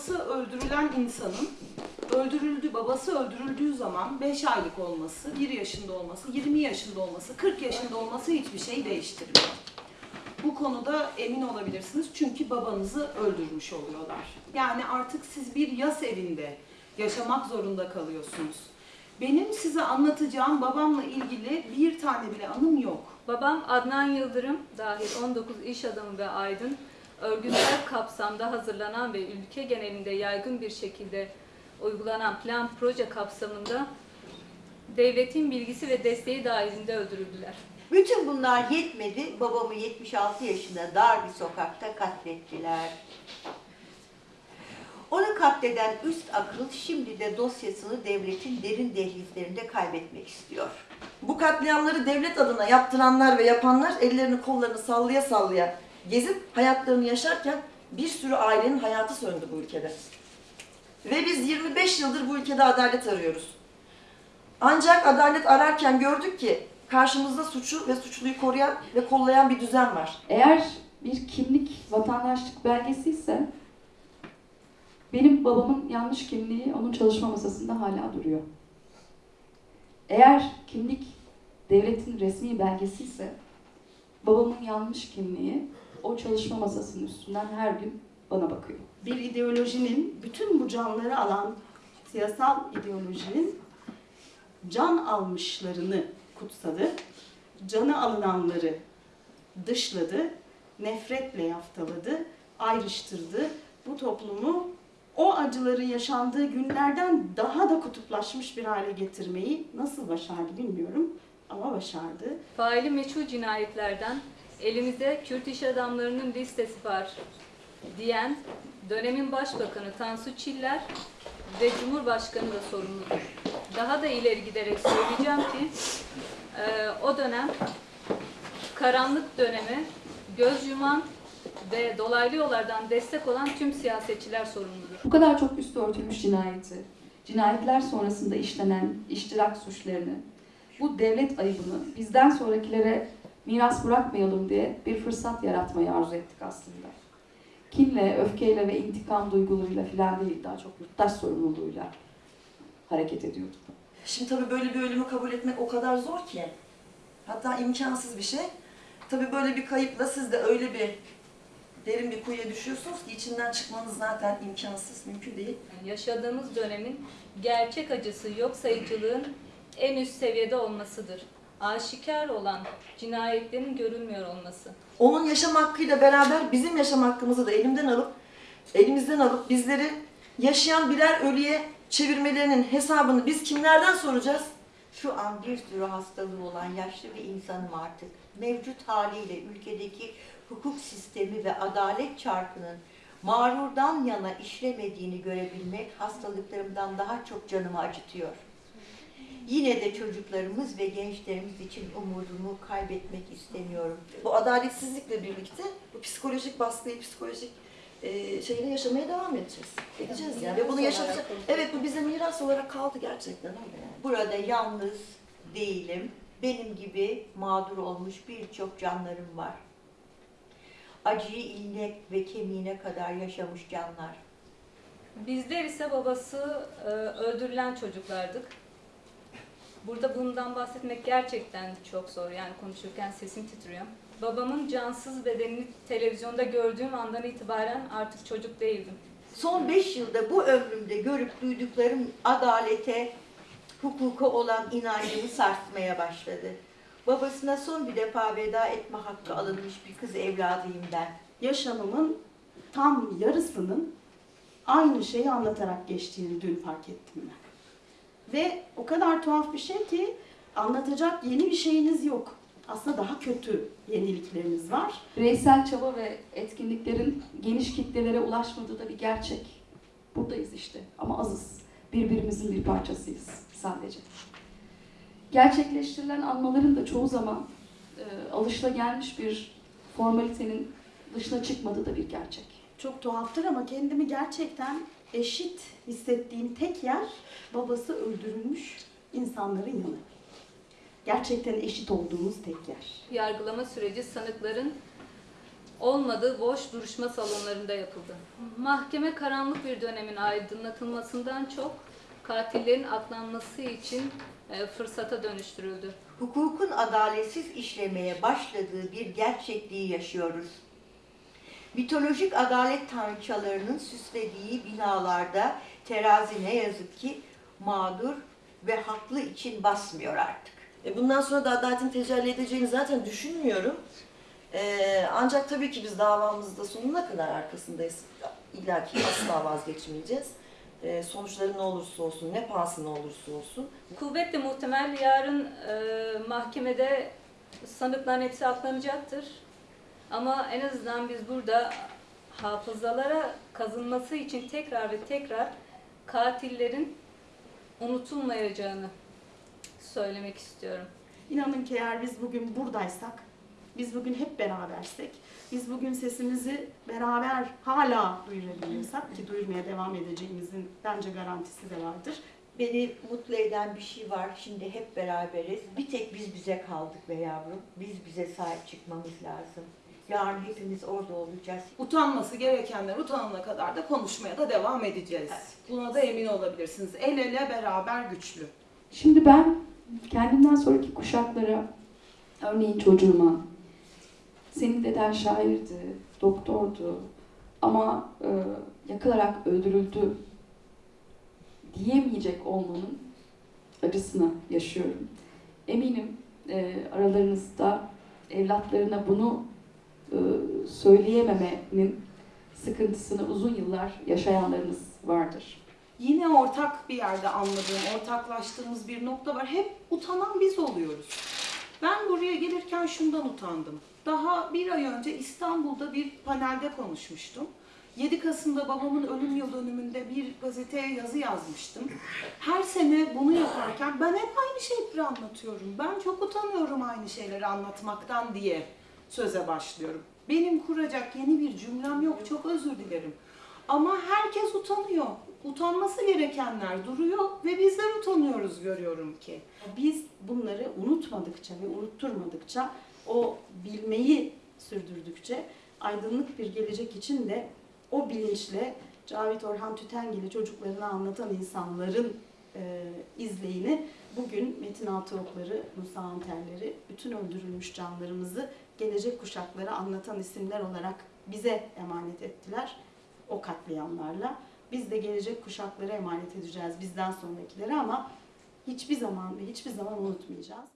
babası öldürülen insanın öldürüldü, babası öldürüldüğü zaman 5 aylık olması, 1 yaşında olması, 20 yaşında olması, 40 yaşında olması hiçbir şey değiştirmiyor. Bu konuda emin olabilirsiniz çünkü babanızı öldürmüş oluyorlar. Yani artık siz bir yas evinde yaşamak zorunda kalıyorsunuz. Benim size anlatacağım babamla ilgili bir tane bile anım yok. Babam Adnan Yıldırım dahil 19 iş adamı ve aydın örgütsel kapsamda hazırlanan ve ülke genelinde yaygın bir şekilde uygulanan plan proje kapsamında devletin bilgisi ve desteği dahilinde öldürüldüler. Bütün bunlar yetmedi. Babamı 76 yaşında dar bir sokakta katlettiler. Onu katleden üst akıl şimdi de dosyasını devletin derin dehlizlerinde kaybetmek istiyor. Bu katliamları devlet adına yaptıranlar ve yapanlar ellerini kollarını sallaya sallaya gezip hayatlarını yaşarken bir sürü ailenin hayatı söndü bu ülkede. Ve biz 25 yıldır bu ülkede adalet arıyoruz. Ancak adalet ararken gördük ki karşımızda suçu ve suçluyu koruyan ve kollayan bir düzen var. Eğer bir kimlik vatandaşlık belgesi ise benim babamın yanlış kimliği onun çalışma masasında hala duruyor. Eğer kimlik devletin resmi belgesi ise babamın yanlış kimliği o çalışma masasının üstünden her gün bana bakıyor. bir ideolojinin bütün bu canları alan siyasal ideolojinin can almışlarını kutsadı, canı alınanları dışladı, nefretle yaftaladı, ayrıştırdı. Bu toplumu o acıların yaşandığı günlerden daha da kutuplaşmış bir hale getirmeyi nasıl başardı bilmiyorum ama başardı. Faili meçhul cinayetlerden elimizde Kürt iş adamlarının listesi var diyen dönemin başbakanı Tansu Çiller ve Cumhurbaşkanı da sorumludur. Daha da ileri giderek söyleyeceğim ki e, o dönem karanlık dönemi göz yuman ve dolaylı yollardan destek olan tüm siyasetçiler sorumludur. Bu kadar çok üstü örtülmüş cinayeti, cinayetler sonrasında işlenen iştirak suçlarını, bu devlet ayıbını bizden sonrakilere miras bırakmayalım diye bir fırsat yaratmayı arzu ettik aslında. Kinle, öfkeyle ve intikam duygularıyla filan değil, daha çok yurttaş sorumluluğuyla hareket ediyorduk. Şimdi tabii böyle bir ölümü kabul etmek o kadar zor ki. Hatta imkansız bir şey. Tabii böyle bir kayıpla siz de öyle bir derin bir kuyuya düşüyorsunuz ki içinden çıkmanız zaten imkansız, mümkün değil. Yani yaşadığımız dönemin gerçek acısı yok sayıcılığın en üst seviyede olmasıdır. Aşikar olan cinayetlerin görülmüyor olması. Onun yaşam hakkıyla beraber bizim yaşam hakkımızı da elimden alıp, elimizden alıp bizleri yaşayan birer ölüye çevirmelerinin hesabını biz kimlerden soracağız? Şu an bir sürü hastalığı olan yaşlı bir insanım artık. Mevcut haliyle ülkedeki hukuk sistemi ve adalet çarkının mağrurdan yana işlemediğini görebilmek hastalıklarımdan daha çok canımı acıtıyor. Yine de çocuklarımız ve gençlerimiz için umudumu kaybetmek istemiyorum. Bu adaletsizlikle birlikte bu psikolojik baskıyı, psikolojik e, şeyle yaşamaya devam edeceğiz. Edeceğiz yani. Ve bunu yaşatacağız. Evet bu bize miras olarak kaldı gerçekten öyle yani. Burada yalnız değilim. Benim gibi mağdur olmuş birçok canlarım var. Acıyı iline ve kemiğine kadar yaşamış canlar. Bizler ise babası e, öldürülen çocuklardık. Burada bundan bahsetmek gerçekten çok zor. Yani konuşurken sesim titriyor. Babamın cansız bedenini televizyonda gördüğüm andan itibaren artık çocuk değildim. Son beş yılda bu ömrümde görüp duyduklarım adalete, hukuka olan inancımı sarsmaya başladı. Babasına son bir defa veda etme hakkı alınmış bir kız evladıyım ben. yaşamımın tam yarısının aynı şeyi anlatarak geçtiğini dün fark ettim ben. Ve o kadar tuhaf bir şey ki anlatacak yeni bir şeyiniz yok. Aslında daha kötü yenilikleriniz var. Bireysel çaba ve etkinliklerin geniş kitlelere ulaşmadığı da bir gerçek. Buradayız işte ama azız. Birbirimizin bir parçasıyız sadece. Gerçekleştirilen anmaların da çoğu zaman e, alışılagelmiş bir formalitenin dışına çıkmadığı da bir gerçek. Çok tuhaftır ama kendimi gerçekten eşit hissettiğim tek yer babası öldürülmüş insanların yanı. Gerçekten eşit olduğumuz tek yer. Yargılama süreci sanıkların olmadığı boş duruşma salonlarında yapıldı. Mahkeme karanlık bir dönemin aydınlatılmasından çok katillerin aklanması için e, fırsata dönüştürüldü. hukukun adaletsiz işlemeye başladığı bir gerçekliği yaşıyoruz. Mitolojik adalet tanrıçalarının süslediği binalarda terazi ne yazık ki mağdur ve haklı için basmıyor artık. E, bundan sonra da adaletin tecelli edeceğini zaten düşünmüyorum. E, ancak tabii ki biz davamızda sonuna kadar arkasındayız. İlla ki asla vazgeçmeyeceğiz. E, sonuçları ne olursa olsun, ne pahasına olursa olsun. Kuvvetle muhtemel yarın e, mahkemede sanıkların hepsi aklanacaktır. Ama en azından biz burada hafızalara kazınması için tekrar ve tekrar katillerin unutulmayacağını söylemek istiyorum. İnanın ki eğer biz bugün buradaysak, biz bugün hep berabersek, biz bugün sesimizi beraber hala duyurabiliyorsak ki duyurmaya devam edeceğimizin bence garantisi de vardır. Beni mutlu eden bir şey var. Şimdi hep beraberiz. Bir tek biz bize kaldık be yavrum. Biz bize sahip çıkmamız lazım. Yarın hepimiz orada olacağız. Utanması gerekenler utanana kadar da konuşmaya da devam edeceğiz. Buna da emin olabilirsiniz. El ele beraber güçlü. Şimdi ben kendimden sonraki kuşaklara, örneğin çocuğuma, senin deden şairdi, doktordu ama e, yakılarak öldürüldü diyemeyecek olmanın acısını yaşıyorum. Eminim e, aralarınızda evlatlarına bunu söyleyememenin sıkıntısını uzun yıllar yaşayanlarınız vardır. Yine ortak bir yerde anladığım, ortaklaştığımız bir nokta var. Hep utanan biz oluyoruz. Ben buraya gelirken şundan utandım. Daha bir ay önce İstanbul'da bir panelde konuşmuştum. 7 Kasım'da babamın ölüm yıl dönümünde bir gazeteye yazı yazmıştım. Her sene bunu yaparken ben hep aynı şeyleri anlatıyorum. Ben çok utanıyorum aynı şeyleri anlatmaktan diye söze başlıyorum. Benim kuracak yeni bir cümlem yok. Çok özür dilerim. Ama herkes utanıyor. Utanması gerekenler duruyor ve bizler utanıyoruz görüyorum ki. Biz bunları unutmadıkça ve unutturmadıkça, o bilmeyi sürdürdükçe aydınlık bir gelecek için de o bilinçle Cavit Orhan Tütengil'i çocuklarına anlatan insanların e, izleyini bugün Metin Altıokları, Musa Anterleri, bütün öldürülmüş canlarımızı gelecek kuşaklara anlatan isimler olarak bize emanet ettiler o katliamlarla. Biz de gelecek kuşaklara emanet edeceğiz bizden sonrakilere ama hiçbir zaman ve hiçbir zaman unutmayacağız.